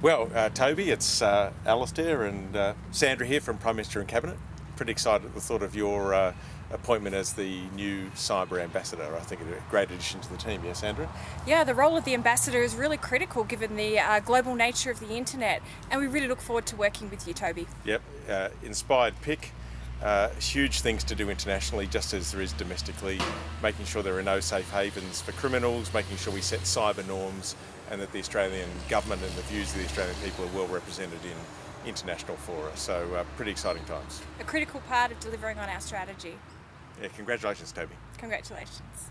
Well, uh, Toby, it's uh, Alistair and uh, Sandra here from Prime Minister and Cabinet. Pretty excited at the thought of your uh, appointment as the new cyber ambassador. I think it's a great addition to the team, yeah, Sandra? Yeah, the role of the ambassador is really critical given the uh, global nature of the internet, and we really look forward to working with you, Toby. Yep, uh, inspired pick. Uh, huge things to do internationally, just as there is domestically, making sure there are no safe havens for criminals, making sure we set cyber norms, and that the Australian government and the views of the Australian people are well represented in international fora. So, uh, pretty exciting times. A critical part of delivering on our strategy. Yeah, congratulations, Toby. Congratulations.